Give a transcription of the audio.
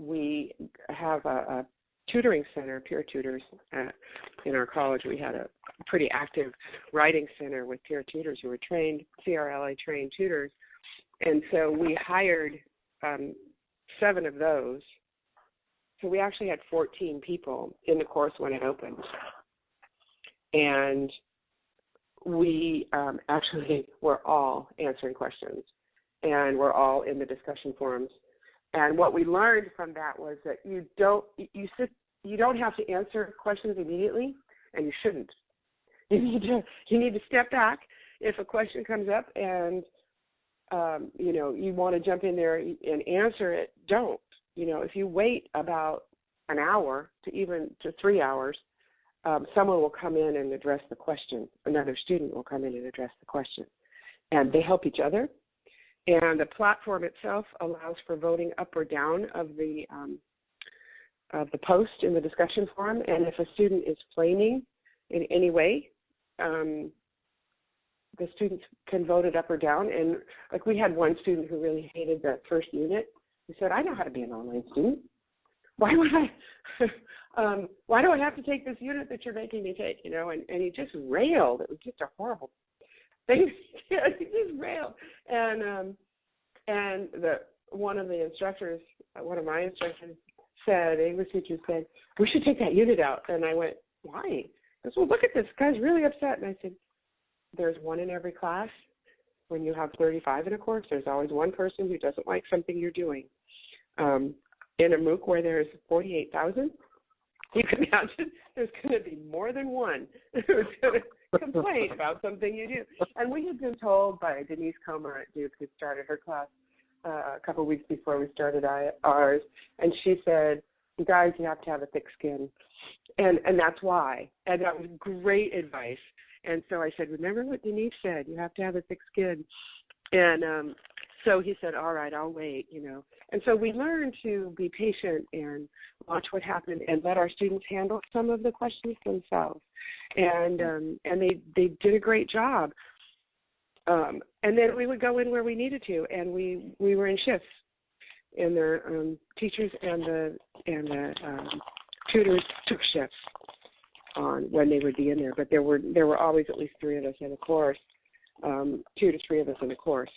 we have a, a tutoring center, peer tutors. At, in our college, we had a pretty active writing center with peer tutors who were trained, CRLA trained tutors. And so we hired um, seven of those. So we actually had 14 people in the course when it opened. And we um, actually were all answering questions and we're all in the discussion forums. And what we learned from that was that you don't you sit you don't have to answer questions immediately, and you shouldn't. You need to you need to step back if a question comes up and um, you know you want to jump in there and answer it. Don't. You know if you wait about an hour to even to three hours, um, someone will come in and address the question. Another student will come in and address the question, and they help each other. And the platform itself allows for voting up or down of the um, of the post in the discussion forum. And if a student is flaming in any way, um, the students can vote it up or down. And like we had one student who really hated the first unit. He said, "I know how to be an online student. Why would I? um, why do I have to take this unit that you're making me take? You know?" And and he just railed. It was just a horrible thing. he just railed. And um, and the one of the instructors, one of my instructors, said, English teacher said, we should take that unit out. And I went, why? He goes, well, look at this guy's really upset. And I said, there's one in every class. When you have 35 in a course, there's always one person who doesn't like something you're doing. Um, in a MOOC where there's 48,000, you can imagine there's going to be more than one who's going to complain about something you do. And we had been told by Denise Comer at Duke, who started her class, uh, a couple of weeks before we started ours, and she said, "Guys, you have to have a thick skin," and and that's why. And that was great advice. And so I said, "Remember what Denise said? You have to have a thick skin." And um, so he said, "All right, I'll wait," you know. And so we learned to be patient and watch what happened and let our students handle some of the questions themselves. And um, and they they did a great job. Um, and then we would go in where we needed to, and we we were in shifts, and the um, teachers and the and the um, tutors took shifts on when they would be in there. But there were there were always at least three of us in a course, um, two to three of us in a course.